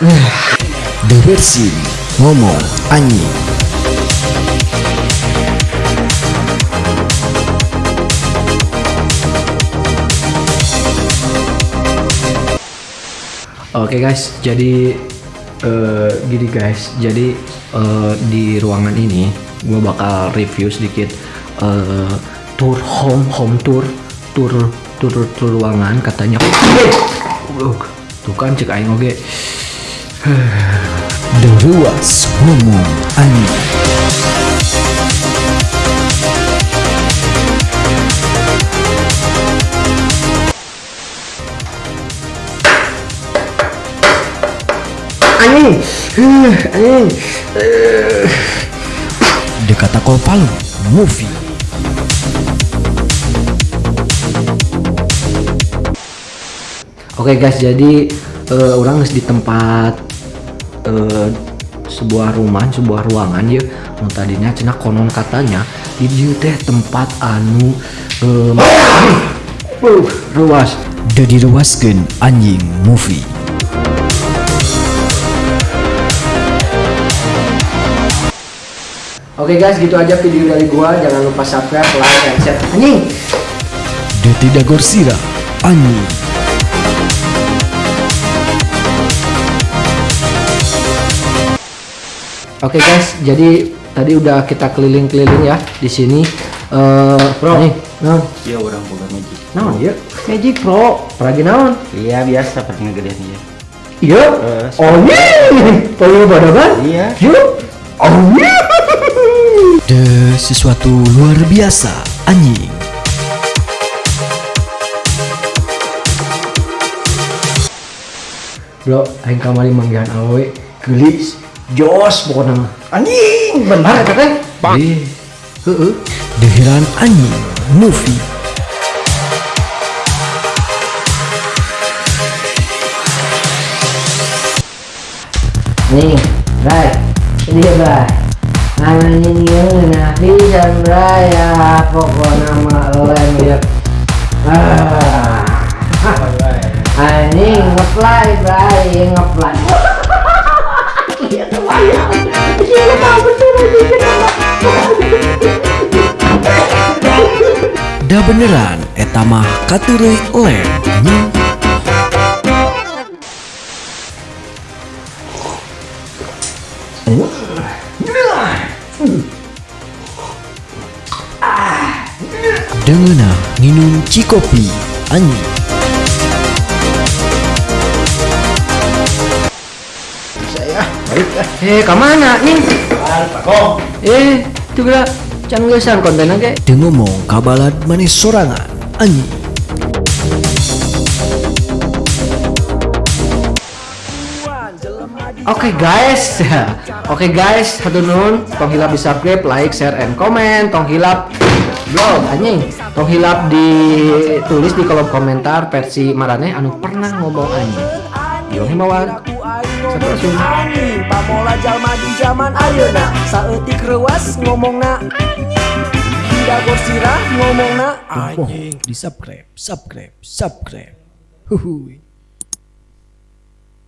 sini ngomong anjing. Oke guys, jadi eh, gini guys, jadi eh, di ruangan ini gue bakal review sedikit eh, tour home home tour tour tour tour ruangan katanya. Uh, tuh kan cek aing oge. Deruas ngomong anjing. Anjing, Uh, anjing. Dekata Palu movie. Oke guys, jadi eh, orang di tempat eh, sebuah rumah, sebuah ruangan ya. Nu tadinya cenah konon katanya di teh tempat anu eh, uh, ruas. Da diruaskeun anjing movie. Oke guys, gitu aja video dari gua. Jangan lupa subscribe, like, dan share. Anjing. Da tidak gorsira anjing. Oke guys, jadi tadi udah kita keliling-keliling ya di sini. Eh, Bro. nih, naon? Iya orang boga magic. Naon ya? Magic Pro. Peragi naon? Iya biasa pernah gedean dia. Iya. Oh iya. Paling pada kan? Iya. Yuk. Oh iya. Da sesuatu luar biasa anjing. Bro, aing kamari manggihan awe gelis jos pokoknya mah. Anjing Benar eta teh? Ih. Heeh. Dehiran anjing movie. Nih, Bray. Ini dia, Bray. Anjing yang nah pisan Bray ya pokoknya mah len ya. Ah. Anjing ngeplay Bray, ngeplay. Da beneran eta mah katureuy lem anjing. Dengeuna nginum cikopi anjing. Eh, ke mana nih? Eh, itu geura can geusang konten ngomong kabalad manis sorangan anjing. Oke guys, oke guys, satu nun, tong hilap di subscribe, like, share, and comment, tong hilap blog anjing, tong hilap ditulis di kolom komentar versi marane anu pernah ngomong anjing. Yo himawan, anjing pamola jalma di zaman ayeuna saeutik reuas ngomongna tidak gorsirah ngomongna Di subscribe, subscribe, subscribe. Huhuy.